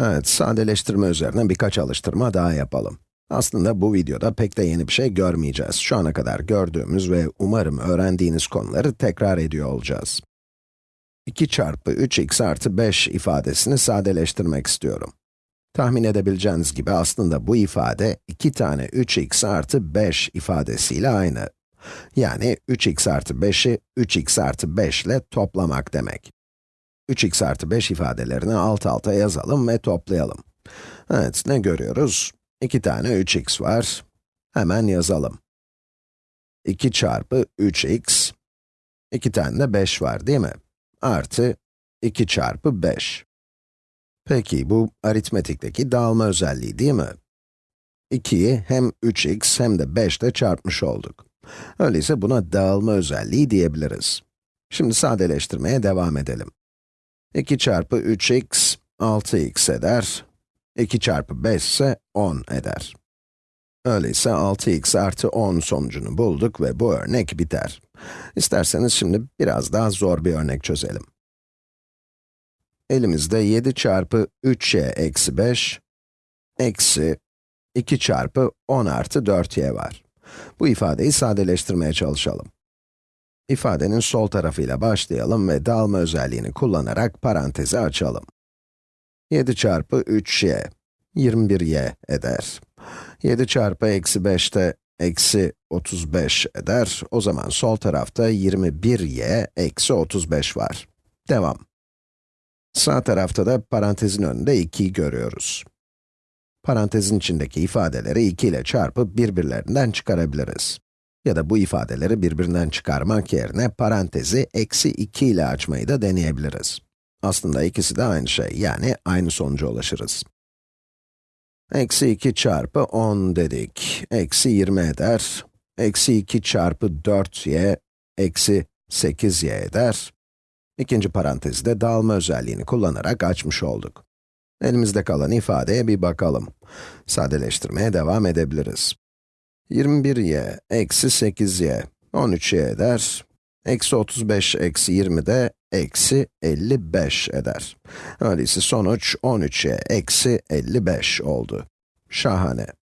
Evet, sadeleştirme üzerine birkaç alıştırma daha yapalım. Aslında bu videoda pek de yeni bir şey görmeyeceğiz. Şu ana kadar gördüğümüz ve umarım öğrendiğiniz konuları tekrar ediyor olacağız. 2 çarpı 3x artı 5 ifadesini sadeleştirmek istiyorum. Tahmin edebileceğiniz gibi aslında bu ifade 2 tane 3x artı 5 ifadesiyle aynı. Yani 3x artı 5'i 3x artı 5 ile toplamak demek. 3x artı 5 ifadelerini alt alta yazalım ve toplayalım. Evet, ne görüyoruz? 2 tane 3x var. Hemen yazalım. 2 çarpı 3x, 2 tane de 5 var değil mi? Artı 2 çarpı 5. Peki, bu aritmetikteki dağılma özelliği değil mi? 2'yi hem 3x hem de 5 ile çarpmış olduk. Öyleyse buna dağılma özelliği diyebiliriz. Şimdi sadeleştirmeye devam edelim. 2 çarpı 3x, 6x eder. 2 çarpı 5 ise 10 eder. Öyleyse 6x artı 10 sonucunu bulduk ve bu örnek biter. İsterseniz şimdi biraz daha zor bir örnek çözelim. Elimizde 7 çarpı 3y eksi 5, eksi 2 çarpı 10 artı 4y var. Bu ifadeyi sadeleştirmeye çalışalım. İfadenin sol tarafıyla başlayalım ve dağılma özelliğini kullanarak parantezi açalım. 7 çarpı 3y, 21y eder. 7 çarpı eksi 5 de eksi 35 eder. O zaman sol tarafta 21y eksi 35 var. Devam. Sağ tarafta da parantezin önünde 2'yi görüyoruz. Parantezin içindeki ifadeleri 2 ile çarpıp birbirlerinden çıkarabiliriz. Ya da bu ifadeleri birbirinden çıkarmak yerine parantezi eksi 2 ile açmayı da deneyebiliriz. Aslında ikisi de aynı şey, yani aynı sonuca ulaşırız. Eksi 2 çarpı 10 dedik, eksi 20 eder. Eksi 2 çarpı 4y, eksi 8y eder. İkinci parantezi de dağılma özelliğini kullanarak açmış olduk. Elimizde kalan ifadeye bir bakalım. Sadeleştirmeye devam edebiliriz. 21y eksi 8y, 13y eder. Eksi 35 eksi 20 de eksi 55 eder. Öyleyse sonuç 13y eksi 55 oldu. Şahane.